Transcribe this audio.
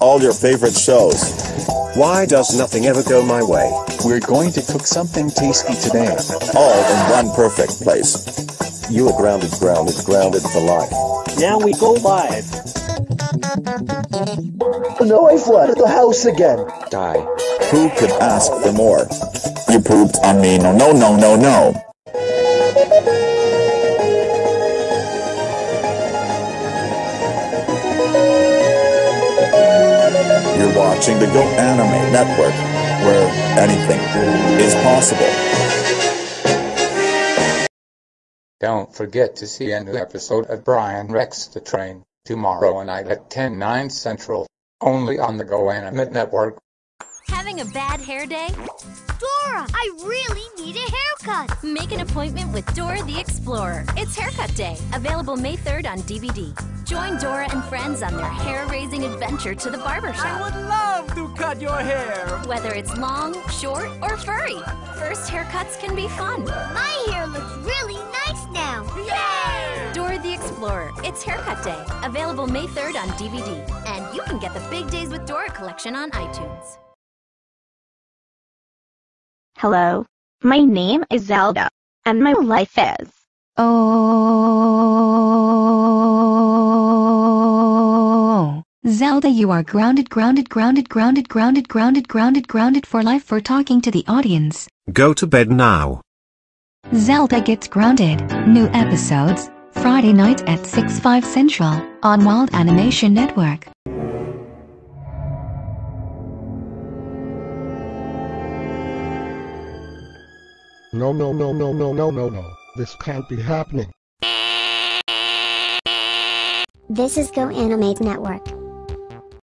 all your favorite shows. Why does nothing ever go my way? We're going to cook something tasty today. All in one perfect place. You are grounded, grounded, grounded for life. Now we go live. No, I flooded the house again. Die. Who could ask for more? You pooped on me. No, no, no, no, no. Watching the Go Animate Network, where anything is possible. Don't forget to see a new episode of Brian Rex the Train tomorrow night at 10, 9 Central, only on the Go Animate Network. Having a bad hair day? Dora, I really need a haircut. Make an appointment with Dora the Explorer. It's Haircut Day, available May 3rd on DVD. Join Dora and friends on their hair-raising adventure to the barbershop. I would love to cut your hair. Whether it's long, short, or furry, first haircuts can be fun. My hair looks really nice now. Yay! Dora the Explorer. It's Haircut Day, available May 3rd on DVD. And you can get the Big Days with Dora collection on iTunes. Hello. My name is Zelda, and my life is. Oh. Zelda, you are grounded, grounded, grounded, grounded, grounded, grounded, grounded, grounded for life for talking to the audience. Go to bed now. Zelda gets grounded. New episodes, Friday night at 6 5 Central, on Wild Animation Network. No, no, no, no, no, no, no, no. This can't be happening. This is Go Animate Network.